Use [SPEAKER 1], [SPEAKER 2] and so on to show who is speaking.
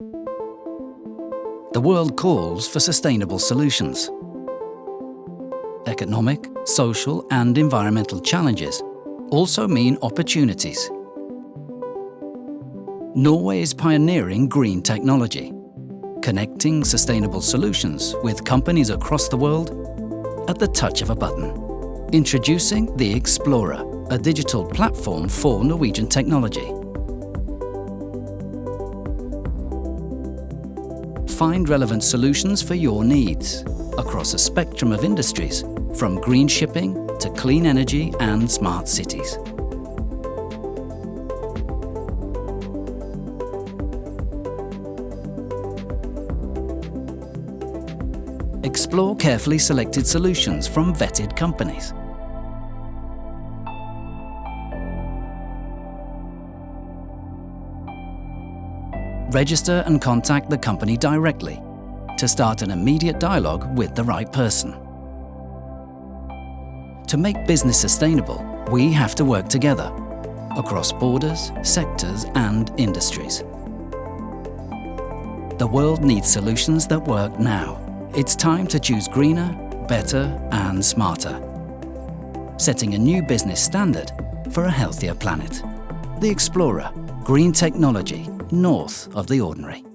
[SPEAKER 1] The world calls for sustainable solutions. Economic, social and environmental challenges also mean opportunities. Norway is pioneering green technology, connecting sustainable solutions with companies across the world at the touch of a button. Introducing the Explorer, a digital platform for Norwegian technology. Find relevant solutions for your needs across a spectrum of industries, from green shipping to clean energy and smart cities. Explore carefully selected solutions from vetted companies. Register and contact the company directly to start an immediate dialogue with the right person. To make business sustainable, we have to work together across borders, sectors and industries. The world needs solutions that work now. It's time to choose greener, better and smarter. Setting a new business standard for a healthier planet. The Explorer, green technology, north of the ordinary.